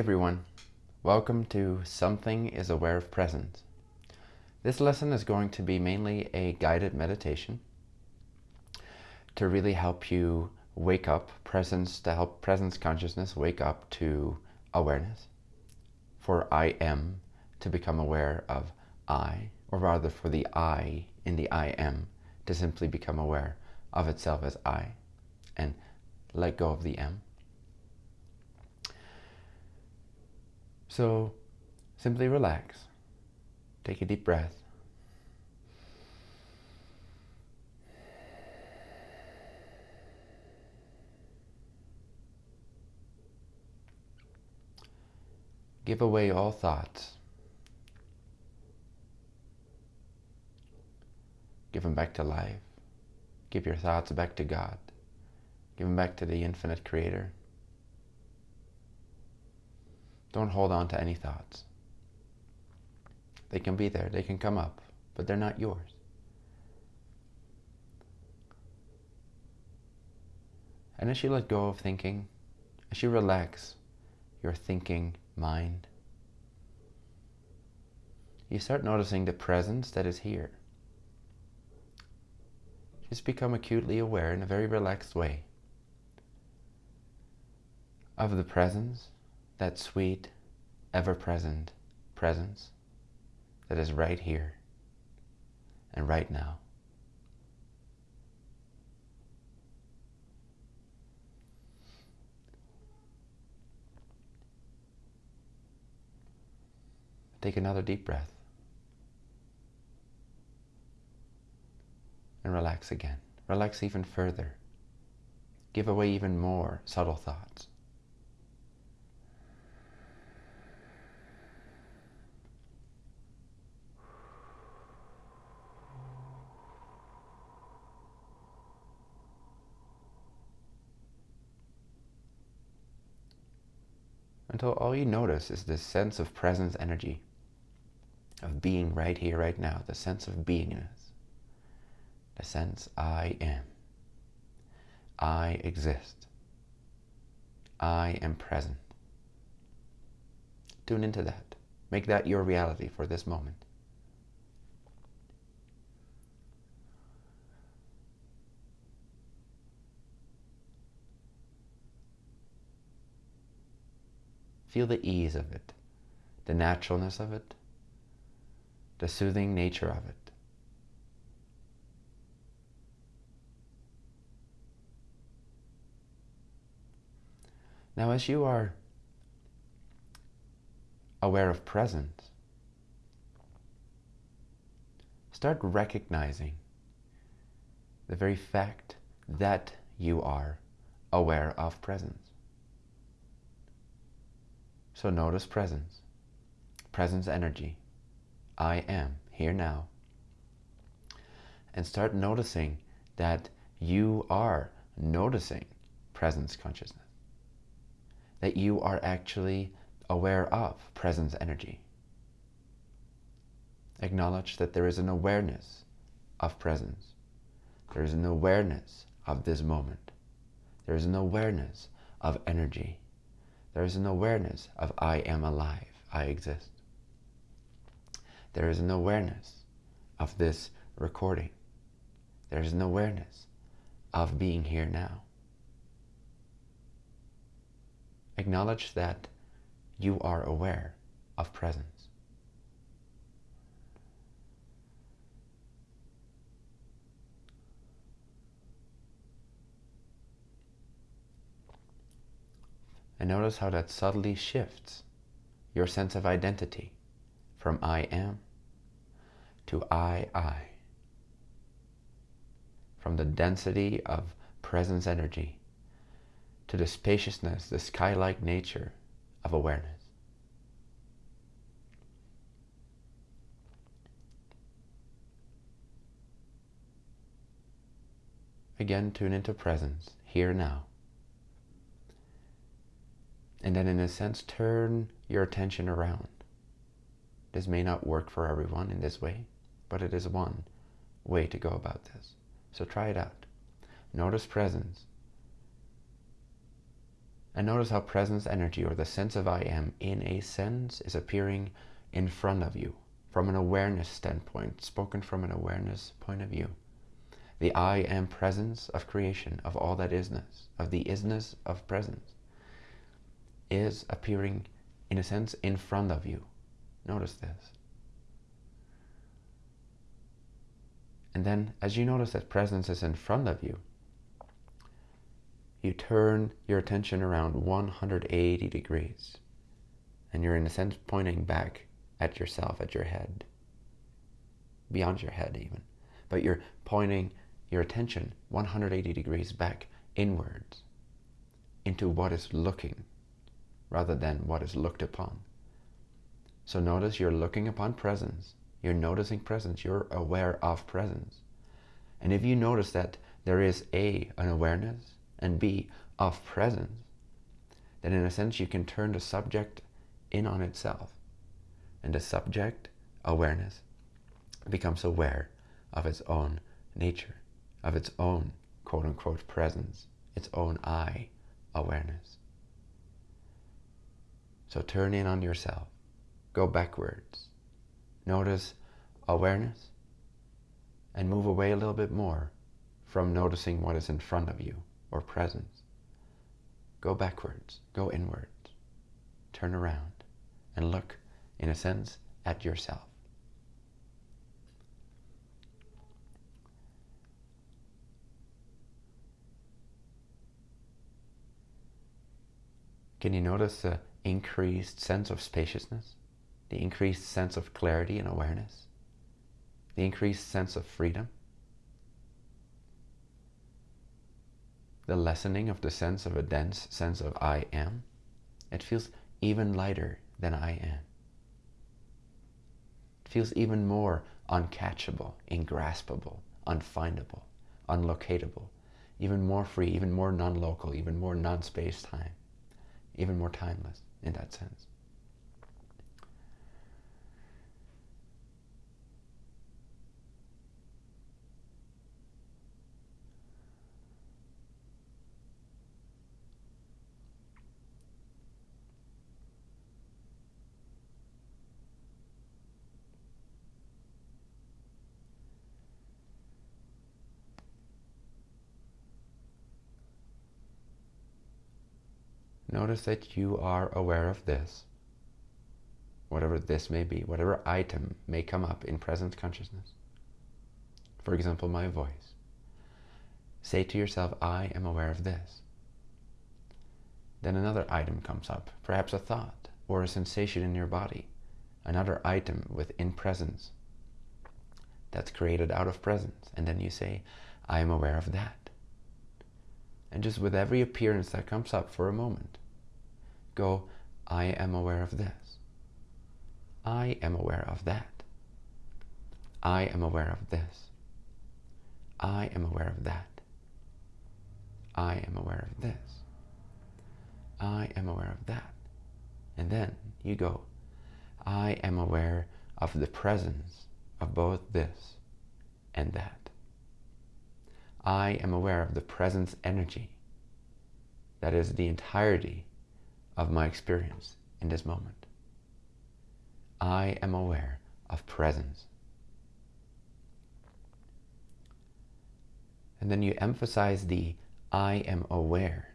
Everyone, welcome to Something is Aware of Presence. This lesson is going to be mainly a guided meditation to really help you wake up presence, to help presence consciousness wake up to awareness. For I am to become aware of I, or rather for the I in the I am to simply become aware of itself as I and let go of the M. So simply relax. Take a deep breath. Give away all thoughts. Give them back to life. Give your thoughts back to God. Give them back to the infinite creator. Don't hold on to any thoughts. They can be there, they can come up, but they're not yours. And as you let go of thinking, as you relax your thinking mind, you start noticing the presence that is here. Just become acutely aware in a very relaxed way of the presence that sweet, ever-present presence that is right here and right now. Take another deep breath. And relax again. Relax even further. Give away even more subtle thoughts. until all you notice is this sense of presence energy, of being right here, right now, the sense of beingness, the sense I am, I exist, I am present. Tune into that. Make that your reality for this moment. Feel the ease of it, the naturalness of it, the soothing nature of it. Now as you are aware of presence, start recognizing the very fact that you are aware of presence. So notice presence, presence energy. I am here now. And start noticing that you are noticing presence consciousness. That you are actually aware of presence energy. Acknowledge that there is an awareness of presence. There is an awareness of this moment. There is an awareness of energy. There is an awareness of I am alive, I exist. There is an awareness of this recording. There is an awareness of being here now. Acknowledge that you are aware of presence. And notice how that subtly shifts your sense of identity from I am to I, I. From the density of presence energy to the spaciousness, the sky-like nature of awareness. Again, tune into presence, here now and then in a sense turn your attention around. This may not work for everyone in this way, but it is one way to go about this. So try it out. Notice presence. And notice how presence energy or the sense of I am in a sense is appearing in front of you from an awareness standpoint, spoken from an awareness point of view. The I am presence of creation, of all that isness, of the isness of presence, is appearing, in a sense, in front of you. Notice this. And then, as you notice that presence is in front of you, you turn your attention around 180 degrees. And you're, in a sense, pointing back at yourself, at your head, beyond your head even. But you're pointing your attention 180 degrees back inwards into what is looking rather than what is looked upon. So notice you're looking upon presence. You're noticing presence. You're aware of presence. And if you notice that there is A, an awareness, and B, of presence, then in a sense you can turn the subject in on itself. And the subject, awareness, becomes aware of its own nature, of its own quote-unquote presence, its own I awareness. So turn in on yourself. Go backwards. Notice awareness and move away a little bit more from noticing what is in front of you or presence. Go backwards, go inwards, turn around and look, in a sense, at yourself. Can you notice the increased sense of spaciousness? The increased sense of clarity and awareness? The increased sense of freedom? the lessening of the sense of a dense sense of I am, it feels even lighter than I am. It feels even more uncatchable, ingraspable, unfindable, unlocatable, even more free, even more non-local, even more non-space-time, even more timeless in that sense. Notice that you are aware of this, whatever this may be, whatever item may come up in present consciousness. For example, my voice. Say to yourself, I am aware of this. Then another item comes up, perhaps a thought or a sensation in your body, another item within presence that's created out of presence. And then you say, I am aware of that. And just with every appearance that comes up for a moment, go, I am aware of this. I am aware of that. I am aware of this. I am aware of that. I am aware of this. I am aware of that. And then you go, I am aware of the presence of both this and that. I am aware of the presence energy that is the entirety of my experience in this moment. I am aware of presence. And then you emphasize the I am aware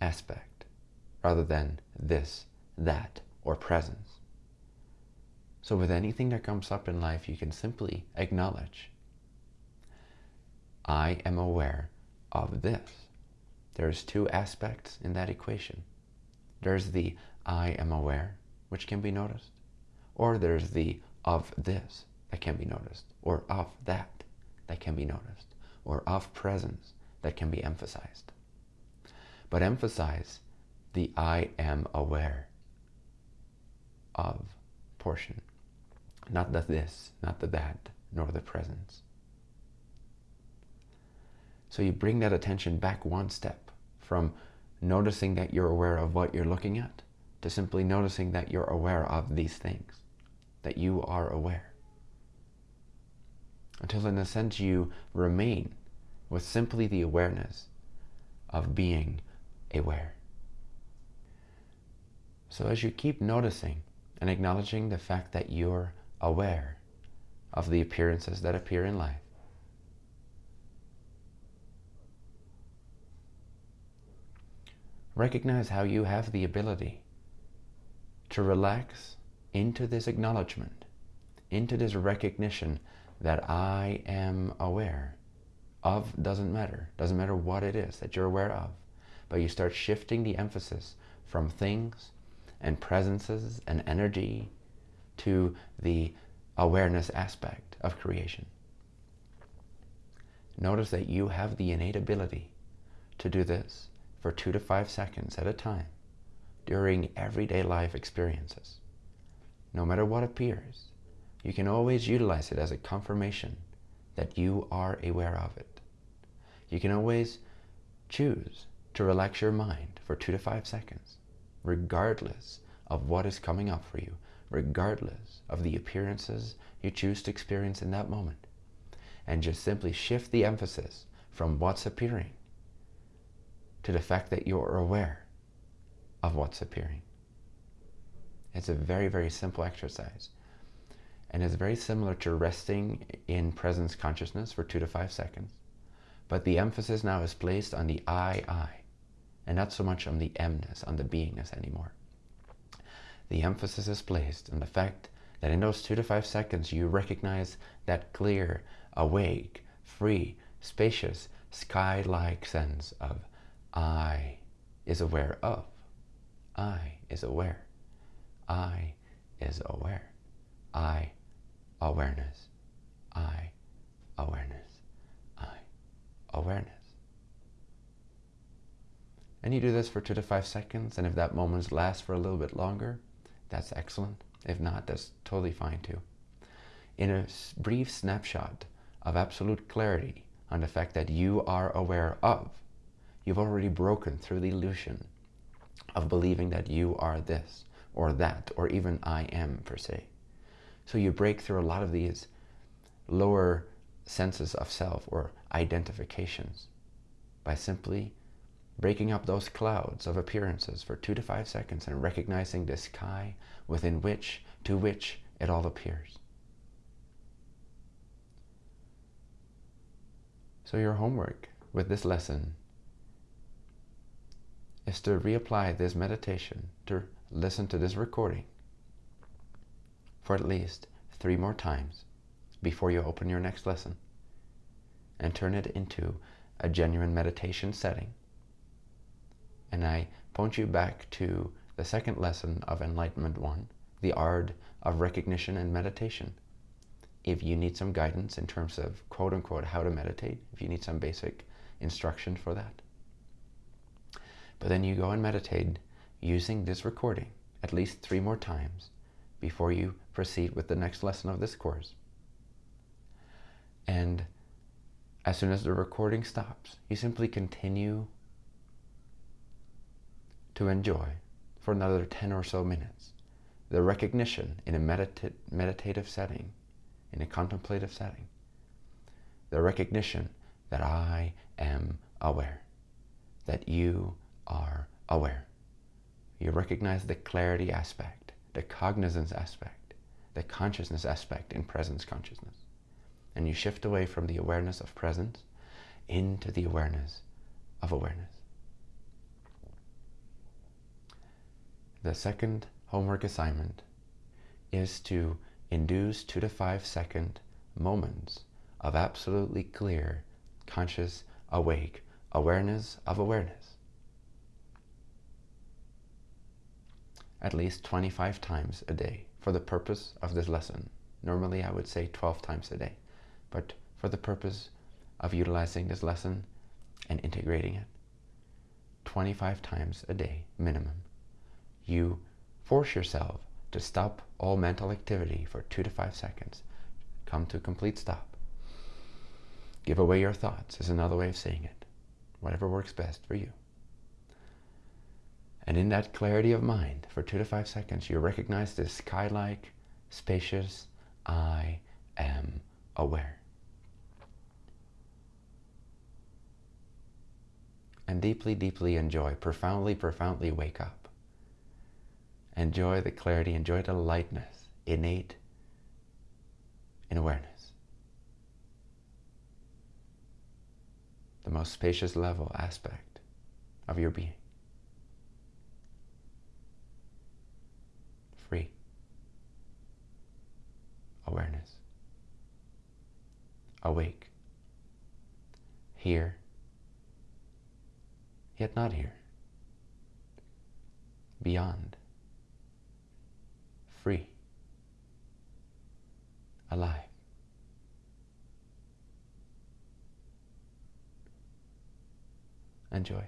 aspect rather than this, that, or presence. So with anything that comes up in life, you can simply acknowledge, I am aware of this. There's two aspects in that equation. There's the I am aware, which can be noticed. Or there's the of this that can be noticed. Or of that that can be noticed. Or of presence that can be emphasized. But emphasize the I am aware of portion. Not the this, not the that, nor the presence. So you bring that attention back one step from noticing that you're aware of what you're looking at, to simply noticing that you're aware of these things, that you are aware. Until in a sense you remain with simply the awareness of being aware. So as you keep noticing and acknowledging the fact that you're aware of the appearances that appear in life, recognize how you have the ability to relax into this acknowledgement, into this recognition that I am aware of doesn't matter. Doesn't matter what it is that you're aware of. But you start shifting the emphasis from things and presences and energy to the awareness aspect of creation. Notice that you have the innate ability to do this for two to five seconds at a time during everyday life experiences. No matter what appears, you can always utilize it as a confirmation that you are aware of it. You can always choose to relax your mind for two to five seconds, regardless of what is coming up for you, regardless of the appearances you choose to experience in that moment. And just simply shift the emphasis from what's appearing to the fact that you're aware of what's appearing. It's a very, very simple exercise. And it's very similar to resting in presence consciousness for two to five seconds. But the emphasis now is placed on the I, I, and not so much on the emness, on the beingness anymore. The emphasis is placed on the fact that in those two to five seconds you recognize that clear, awake, free, spacious, sky-like sense of I is aware of. I is aware. I is aware. I, awareness. I, awareness. I, awareness. And you do this for two to five seconds, and if that moment lasts for a little bit longer, that's excellent. If not, that's totally fine too. In a brief snapshot of absolute clarity on the fact that you are aware of you've already broken through the illusion of believing that you are this or that or even I am per se. So you break through a lot of these lower senses of self or identifications by simply breaking up those clouds of appearances for two to five seconds and recognizing the sky within which, to which it all appears. So your homework with this lesson is to reapply this meditation, to listen to this recording for at least three more times before you open your next lesson and turn it into a genuine meditation setting. And I point you back to the second lesson of Enlightenment 1, the art of recognition and meditation. If you need some guidance in terms of quote unquote how to meditate, if you need some basic instruction for that, but then you go and meditate using this recording at least three more times before you proceed with the next lesson of this course. And as soon as the recording stops, you simply continue to enjoy for another 10 or so minutes the recognition in a medita meditative setting, in a contemplative setting, the recognition that I am aware, that you are aware. You recognize the clarity aspect, the cognizance aspect, the consciousness aspect in presence consciousness. And you shift away from the awareness of presence into the awareness of awareness. The second homework assignment is to induce two to five second moments of absolutely clear, conscious, awake awareness of awareness. At least 25 times a day for the purpose of this lesson. Normally I would say 12 times a day, but for the purpose of utilizing this lesson and integrating it, 25 times a day minimum. You force yourself to stop all mental activity for two to five seconds. Come to a complete stop. Give away your thoughts is another way of saying it. Whatever works best for you. And in that clarity of mind, for two to five seconds, you recognize this sky-like, spacious, I am aware. And deeply, deeply enjoy, profoundly, profoundly wake up. Enjoy the clarity, enjoy the lightness, innate in awareness. The most spacious level aspect of your being. Free. Awareness. Awake. Here. Yet not here. Beyond free, alive. Enjoy.